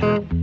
Thank you.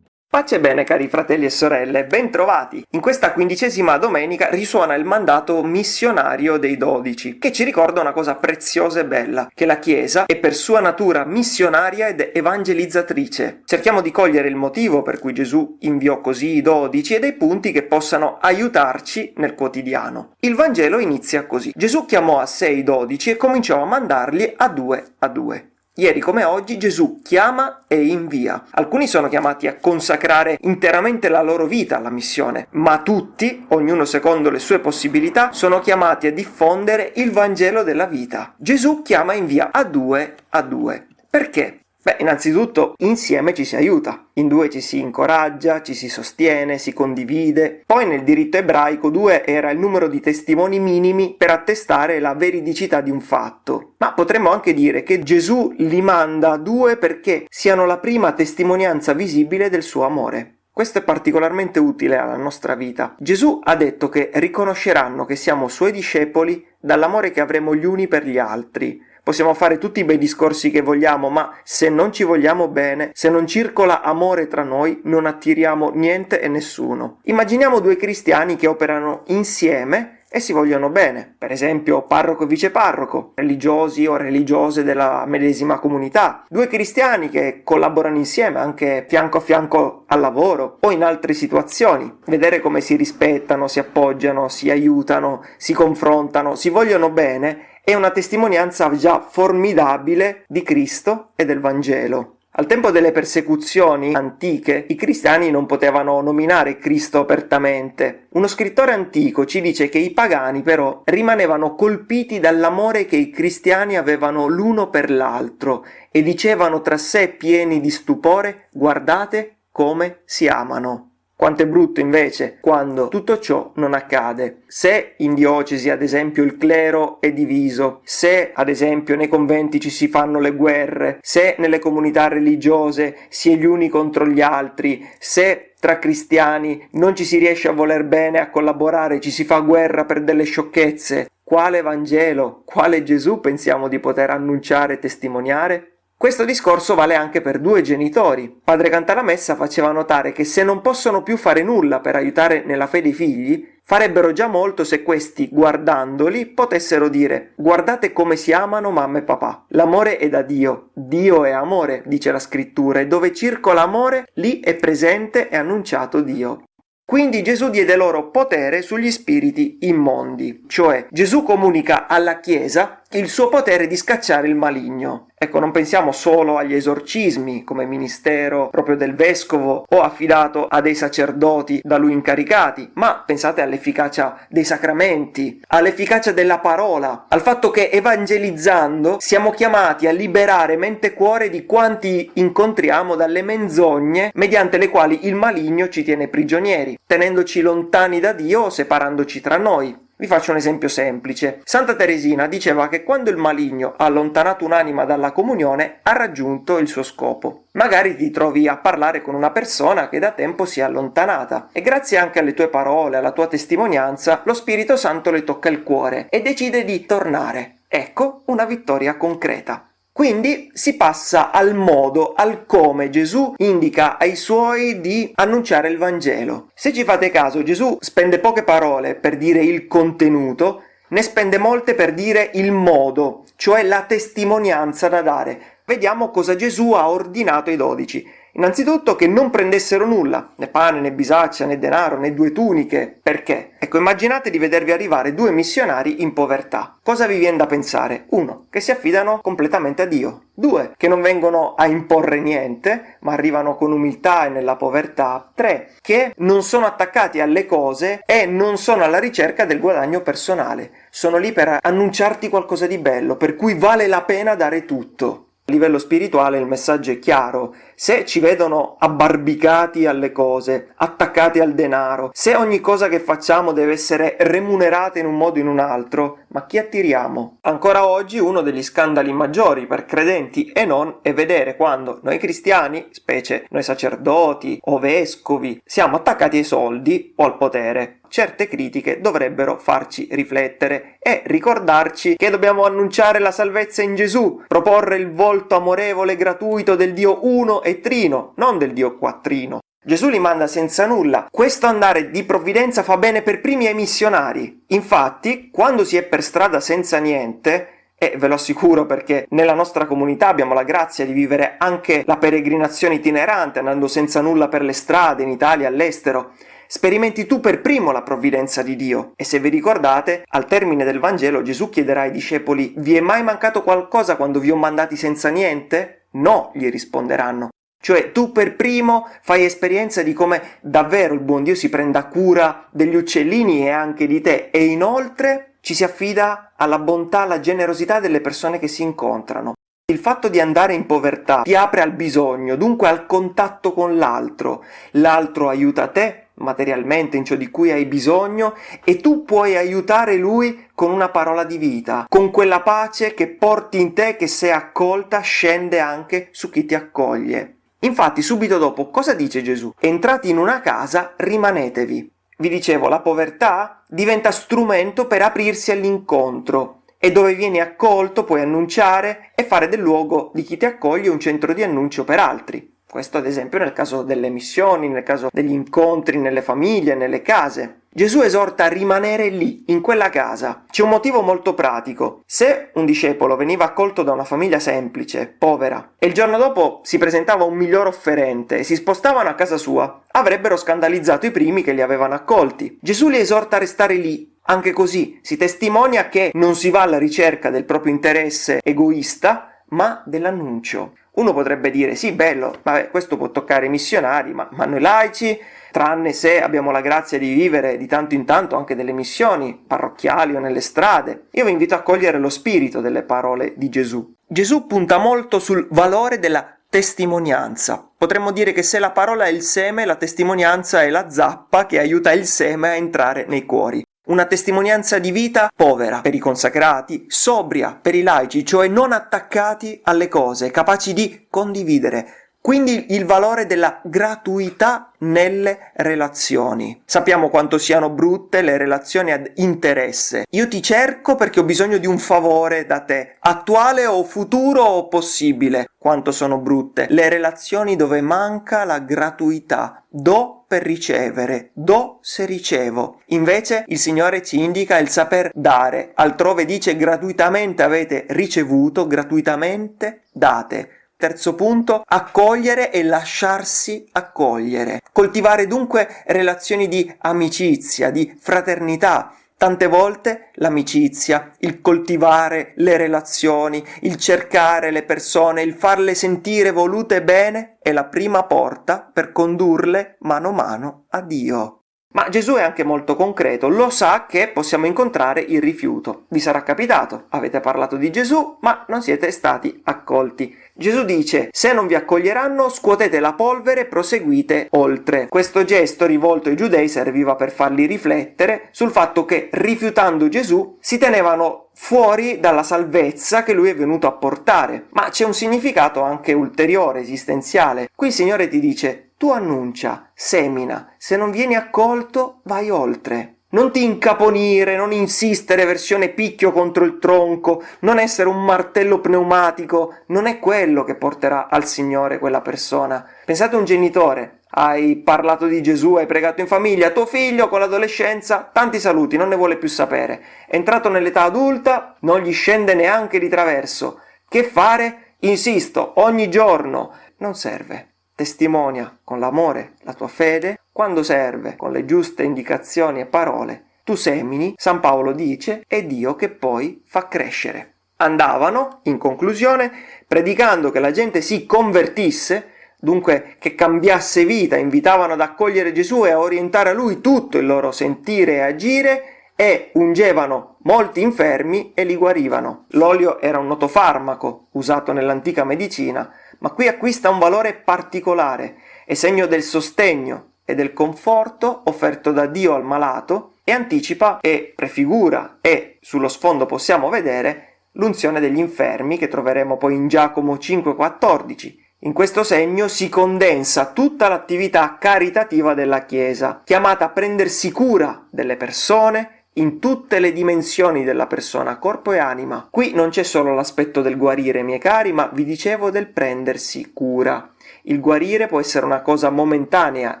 Pace bene cari fratelli e sorelle, bentrovati! In questa quindicesima domenica risuona il mandato missionario dei dodici, che ci ricorda una cosa preziosa e bella, che la Chiesa è per sua natura missionaria ed evangelizzatrice. Cerchiamo di cogliere il motivo per cui Gesù inviò così i dodici e dei punti che possano aiutarci nel quotidiano. Il Vangelo inizia così. Gesù chiamò a sé i dodici e cominciò a mandarli a due a due. Ieri come oggi Gesù chiama e invia. Alcuni sono chiamati a consacrare interamente la loro vita alla missione, ma tutti, ognuno secondo le sue possibilità, sono chiamati a diffondere il Vangelo della vita. Gesù chiama e invia a due a due. Perché? Beh, innanzitutto insieme ci si aiuta, in due ci si incoraggia, ci si sostiene, si condivide. Poi nel diritto ebraico due era il numero di testimoni minimi per attestare la veridicità di un fatto. Ma potremmo anche dire che Gesù li manda due perché siano la prima testimonianza visibile del suo amore. Questo è particolarmente utile alla nostra vita. Gesù ha detto che riconosceranno che siamo suoi discepoli dall'amore che avremo gli uni per gli altri. Possiamo fare tutti i bei discorsi che vogliamo, ma se non ci vogliamo bene, se non circola amore tra noi, non attiriamo niente e nessuno. Immaginiamo due cristiani che operano insieme e si vogliono bene, per esempio parroco e viceparroco, religiosi o religiose della medesima comunità, due cristiani che collaborano insieme anche fianco a fianco al lavoro o in altre situazioni, vedere come si rispettano, si appoggiano, si aiutano, si confrontano, si vogliono bene è una testimonianza già formidabile di Cristo e del Vangelo. Al tempo delle persecuzioni antiche i cristiani non potevano nominare Cristo apertamente. Uno scrittore antico ci dice che i pagani però rimanevano colpiti dall'amore che i cristiani avevano l'uno per l'altro e dicevano tra sé pieni di stupore guardate come si amano. Quanto è brutto invece quando tutto ciò non accade. Se in diocesi ad esempio il clero è diviso, se ad esempio nei conventi ci si fanno le guerre, se nelle comunità religiose si è gli uni contro gli altri, se tra cristiani non ci si riesce a voler bene, a collaborare, ci si fa guerra per delle sciocchezze, quale Vangelo, quale Gesù pensiamo di poter annunciare e testimoniare? Questo discorso vale anche per due genitori. Padre Cantalamessa faceva notare che se non possono più fare nulla per aiutare nella fede i figli, farebbero già molto se questi, guardandoli, potessero dire guardate come si amano mamma e papà. L'amore è da Dio, Dio è amore, dice la scrittura, e dove circola amore, lì è presente e annunciato Dio. Quindi Gesù diede loro potere sugli spiriti immondi, cioè Gesù comunica alla Chiesa il suo potere di scacciare il maligno. Ecco, non pensiamo solo agli esorcismi come ministero proprio del vescovo o affidato a dei sacerdoti da lui incaricati, ma pensate all'efficacia dei sacramenti, all'efficacia della parola, al fatto che evangelizzando siamo chiamati a liberare mente e cuore di quanti incontriamo dalle menzogne mediante le quali il maligno ci tiene prigionieri, tenendoci lontani da Dio o separandoci tra noi. Vi faccio un esempio semplice. Santa Teresina diceva che quando il maligno ha allontanato un'anima dalla comunione ha raggiunto il suo scopo. Magari ti trovi a parlare con una persona che da tempo si è allontanata e grazie anche alle tue parole, alla tua testimonianza, lo Spirito Santo le tocca il cuore e decide di tornare. Ecco una vittoria concreta. Quindi si passa al modo, al come Gesù indica ai suoi di annunciare il Vangelo. Se ci fate caso, Gesù spende poche parole per dire il contenuto, ne spende molte per dire il modo, cioè la testimonianza da dare. Vediamo cosa Gesù ha ordinato ai dodici. Innanzitutto che non prendessero nulla, né pane, né bisaccia, né denaro, né due tuniche. Perché? Ecco, immaginate di vedervi arrivare due missionari in povertà. Cosa vi viene da pensare? Uno, che si affidano completamente a Dio. Due, che non vengono a imporre niente, ma arrivano con umiltà e nella povertà. Tre, che non sono attaccati alle cose e non sono alla ricerca del guadagno personale. Sono lì per annunciarti qualcosa di bello, per cui vale la pena dare tutto. A livello spirituale il messaggio è chiaro, se ci vedono abbarbicati alle cose, attaccati al denaro, se ogni cosa che facciamo deve essere remunerata in un modo o in un altro, ma chi attiriamo? Ancora oggi uno degli scandali maggiori per credenti e non è vedere quando noi cristiani, specie noi sacerdoti o vescovi, siamo attaccati ai soldi o al potere certe critiche dovrebbero farci riflettere e ricordarci che dobbiamo annunciare la salvezza in Gesù, proporre il volto amorevole e gratuito del Dio uno e trino, non del Dio quattrino. Gesù li manda senza nulla. Questo andare di provvidenza fa bene per primi ai missionari. Infatti, quando si è per strada senza niente, e ve lo assicuro perché nella nostra comunità abbiamo la grazia di vivere anche la peregrinazione itinerante, andando senza nulla per le strade in Italia all'estero. Sperimenti tu per primo la provvidenza di Dio. E se vi ricordate, al termine del Vangelo Gesù chiederà ai discepoli Vi è mai mancato qualcosa quando vi ho mandati senza niente? No, gli risponderanno. Cioè tu per primo fai esperienza di come davvero il buon Dio si prenda cura degli uccellini e anche di te e inoltre ci si affida alla bontà, alla generosità delle persone che si incontrano. Il fatto di andare in povertà ti apre al bisogno, dunque al contatto con l'altro. L'altro aiuta te materialmente in ciò di cui hai bisogno e tu puoi aiutare lui con una parola di vita, con quella pace che porti in te che se accolta scende anche su chi ti accoglie. Infatti subito dopo cosa dice Gesù? Entrati in una casa rimanetevi. Vi dicevo, la povertà diventa strumento per aprirsi all'incontro e dove vieni accolto puoi annunciare e fare del luogo di chi ti accoglie un centro di annuncio per altri. Questo ad esempio nel caso delle missioni, nel caso degli incontri nelle famiglie, nelle case. Gesù esorta a rimanere lì, in quella casa. C'è un motivo molto pratico. Se un discepolo veniva accolto da una famiglia semplice, povera, e il giorno dopo si presentava un miglior offerente e si spostavano a casa sua, avrebbero scandalizzato i primi che li avevano accolti. Gesù li esorta a restare lì, anche così si testimonia che non si va alla ricerca del proprio interesse egoista, ma dell'annuncio. Uno potrebbe dire sì, bello, vabbè, questo può toccare i missionari, ma, ma noi laici, tranne se abbiamo la grazia di vivere di tanto in tanto anche delle missioni parrocchiali o nelle strade. Io vi invito a cogliere lo spirito delle parole di Gesù. Gesù punta molto sul valore della testimonianza. Potremmo dire che se la parola è il seme, la testimonianza è la zappa che aiuta il seme a entrare nei cuori. Una testimonianza di vita povera per i consacrati, sobria per i laici, cioè non attaccati alle cose, capaci di condividere. Quindi il valore della gratuità nelle relazioni. Sappiamo quanto siano brutte le relazioni ad interesse. Io ti cerco perché ho bisogno di un favore da te, attuale o futuro o possibile. Quanto sono brutte le relazioni dove manca la gratuità. Do per ricevere, do se ricevo. Invece il Signore ci indica il saper dare, altrove dice gratuitamente avete ricevuto, gratuitamente date. Terzo punto, accogliere e lasciarsi accogliere. Coltivare dunque relazioni di amicizia, di fraternità, Tante volte l'amicizia, il coltivare le relazioni, il cercare le persone, il farle sentire volute bene è la prima porta per condurle mano a mano a Dio. Ma Gesù è anche molto concreto, lo sa che possiamo incontrare il rifiuto. Vi sarà capitato, avete parlato di Gesù, ma non siete stati accolti. Gesù dice, se non vi accoglieranno, scuotete la polvere e proseguite oltre. Questo gesto rivolto ai giudei serviva per farli riflettere sul fatto che, rifiutando Gesù, si tenevano fuori dalla salvezza che lui è venuto a portare. Ma c'è un significato anche ulteriore, esistenziale. Qui il Signore ti dice, tu annuncia, semina, se non vieni accolto, vai oltre. Non ti incaponire, non insistere versione picchio contro il tronco, non essere un martello pneumatico, non è quello che porterà al Signore quella persona. Pensate a un genitore, hai parlato di Gesù, hai pregato in famiglia, tuo figlio con l'adolescenza, tanti saluti, non ne vuole più sapere. Entrato nell'età adulta, non gli scende neanche di traverso. Che fare? Insisto, ogni giorno. Non serve testimonia con l'amore la tua fede, quando serve con le giuste indicazioni e parole, tu semini, San Paolo dice, è Dio che poi fa crescere. Andavano, in conclusione, predicando che la gente si convertisse, dunque che cambiasse vita, invitavano ad accogliere Gesù e a orientare a lui tutto il loro sentire e agire, e ungevano molti infermi e li guarivano. L'olio era un noto farmaco usato nell'antica medicina ma qui acquista un valore particolare, è segno del sostegno e del conforto offerto da Dio al malato e anticipa e prefigura e sullo sfondo possiamo vedere l'unzione degli infermi che troveremo poi in Giacomo 5,14. In questo segno si condensa tutta l'attività caritativa della Chiesa, chiamata a prendersi cura delle persone, in tutte le dimensioni della persona, corpo e anima. Qui non c'è solo l'aspetto del guarire, miei cari, ma vi dicevo del prendersi cura. Il guarire può essere una cosa momentanea,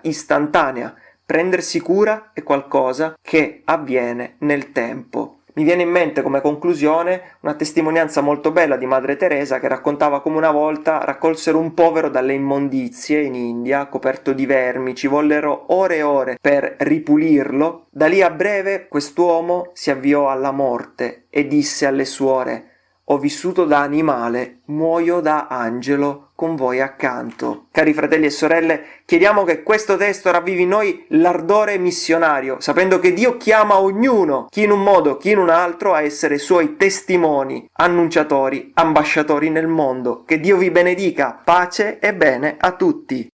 istantanea. Prendersi cura è qualcosa che avviene nel tempo. Mi viene in mente come conclusione una testimonianza molto bella di Madre Teresa che raccontava come una volta raccolsero un povero dalle immondizie in India, coperto di vermi, ci vollero ore e ore per ripulirlo. Da lì a breve quest'uomo si avviò alla morte e disse alle suore ho vissuto da animale, muoio da angelo con voi accanto. Cari fratelli e sorelle, chiediamo che questo testo ravvivi in noi l'ardore missionario, sapendo che Dio chiama ognuno, chi in un modo, chi in un altro, a essere suoi testimoni, annunciatori, ambasciatori nel mondo. Che Dio vi benedica, pace e bene a tutti.